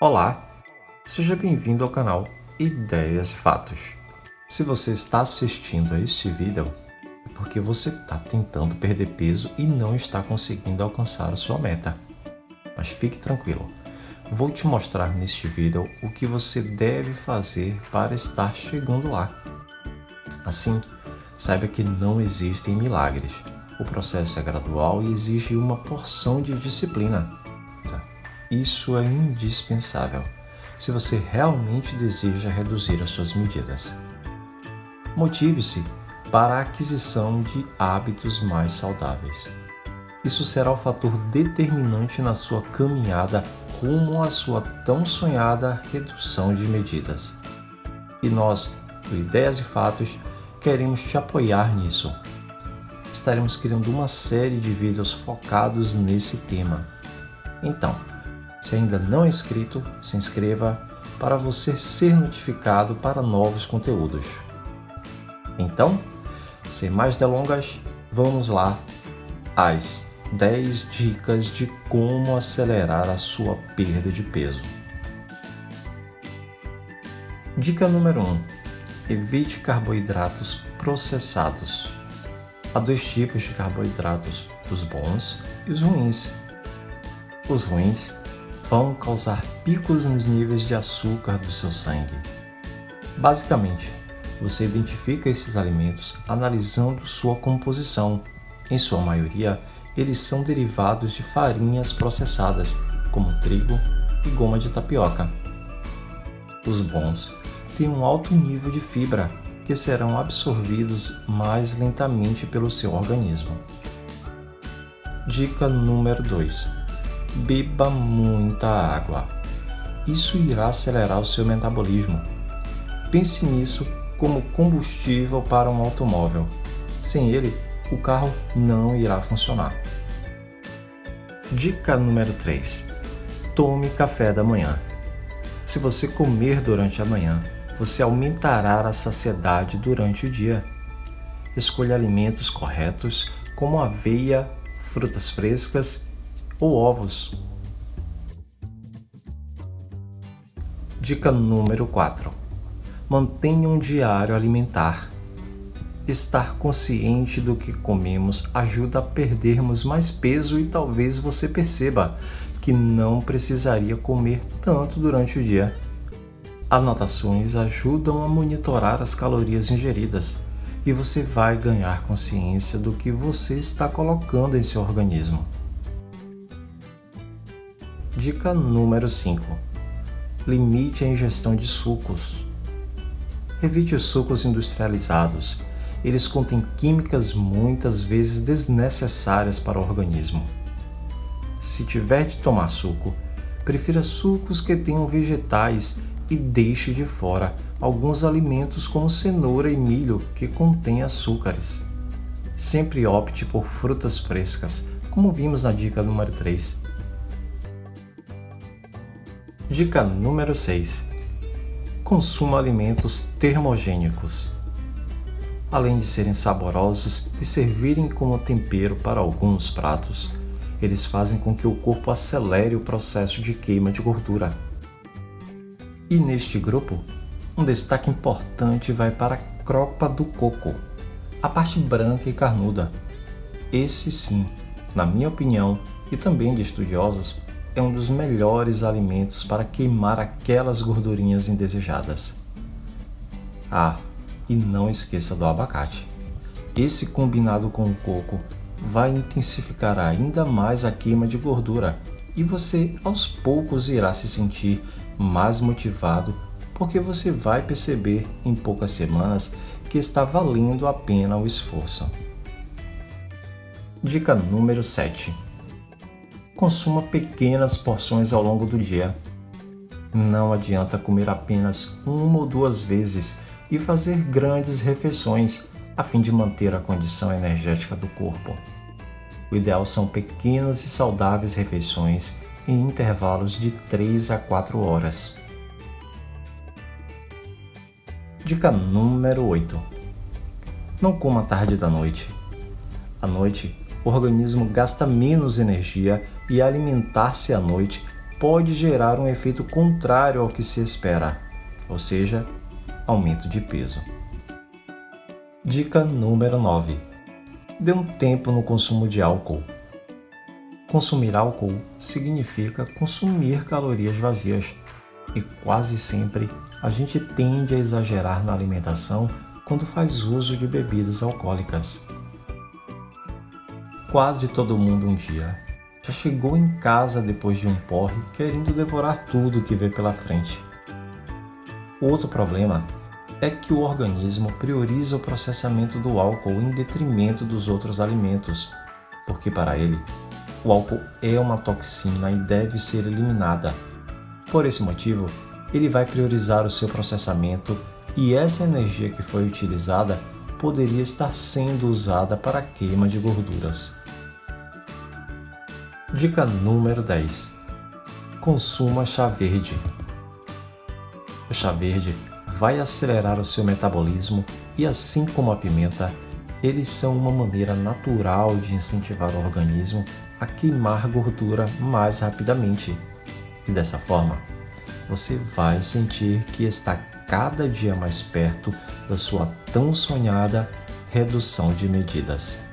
Olá, seja bem-vindo ao canal Ideias e Fatos. Se você está assistindo a este vídeo, é porque você está tentando perder peso e não está conseguindo alcançar a sua meta. Mas fique tranquilo, vou te mostrar neste vídeo o que você deve fazer para estar chegando lá. Assim, saiba que não existem milagres. O processo é gradual e exige uma porção de disciplina. Isso é indispensável se você realmente deseja reduzir as suas medidas. Motive-se para a aquisição de hábitos mais saudáveis. Isso será o fator determinante na sua caminhada rumo à sua tão sonhada redução de medidas. E nós, do Ideias e Fatos, queremos te apoiar nisso. Estaremos criando uma série de vídeos focados nesse tema. Então, se ainda não é inscrito, se inscreva para você ser notificado para novos conteúdos. Então, sem mais delongas, vamos lá às 10 dicas de como acelerar a sua perda de peso. Dica número 1. Evite carboidratos processados. Há dois tipos de carboidratos, os bons e os ruins. Os ruins vão causar picos nos níveis de açúcar do seu sangue. Basicamente, você identifica esses alimentos analisando sua composição. Em sua maioria, eles são derivados de farinhas processadas, como trigo e goma de tapioca. Os bons têm um alto nível de fibra, que serão absorvidos mais lentamente pelo seu organismo. Dica número 2. Beba muita água. Isso irá acelerar o seu metabolismo. Pense nisso como combustível para um automóvel. Sem ele, o carro não irá funcionar. Dica número 3. Tome café da manhã. Se você comer durante a manhã, você aumentará a saciedade durante o dia. Escolha alimentos corretos, como aveia, frutas frescas ou ovos. Dica número 4. Mantenha um diário alimentar. Estar consciente do que comemos ajuda a perdermos mais peso e talvez você perceba que não precisaria comer tanto durante o dia. Anotações ajudam a monitorar as calorias ingeridas e você vai ganhar consciência do que você está colocando em seu organismo. Dica número 5. Limite a ingestão de sucos. Evite os sucos industrializados. Eles contêm químicas muitas vezes desnecessárias para o organismo. Se tiver de tomar suco, prefira sucos que tenham vegetais e deixe de fora alguns alimentos como cenoura e milho que contêm açúcares. Sempre opte por frutas frescas, como vimos na dica número 3. Dica número 6. Consuma alimentos termogênicos. Além de serem saborosos e servirem como tempero para alguns pratos, eles fazem com que o corpo acelere o processo de queima de gordura e neste grupo, um destaque importante vai para a cropa do coco, a parte branca e carnuda. Esse sim, na minha opinião e também de estudiosos, é um dos melhores alimentos para queimar aquelas gordurinhas indesejadas. Ah, e não esqueça do abacate. Esse combinado com o coco vai intensificar ainda mais a queima de gordura e você aos poucos irá se sentir mais motivado porque você vai perceber em poucas semanas que está valendo a pena o esforço. Dica número 7. Consuma pequenas porções ao longo do dia. Não adianta comer apenas uma ou duas vezes e fazer grandes refeições a fim de manter a condição energética do corpo. O ideal são pequenas e saudáveis refeições em intervalos de 3 a 4 horas. Dica número 8. Não coma tarde da noite. À noite, o organismo gasta menos energia e alimentar-se à noite pode gerar um efeito contrário ao que se espera, ou seja, aumento de peso. Dica número 9. Dê um tempo no consumo de álcool. Consumir álcool significa consumir calorias vazias e quase sempre a gente tende a exagerar na alimentação quando faz uso de bebidas alcoólicas. Quase todo mundo um dia já chegou em casa depois de um porre querendo devorar tudo que vê pela frente. Outro problema é que o organismo prioriza o processamento do álcool em detrimento dos outros alimentos, porque para ele, o álcool é uma toxina e deve ser eliminada. Por esse motivo, ele vai priorizar o seu processamento e essa energia que foi utilizada poderia estar sendo usada para a queima de gorduras. Dica número 10. Consuma chá verde. O chá verde vai acelerar o seu metabolismo e assim como a pimenta, eles são uma maneira natural de incentivar o organismo a queimar gordura mais rapidamente. E dessa forma, você vai sentir que está cada dia mais perto da sua tão sonhada redução de medidas.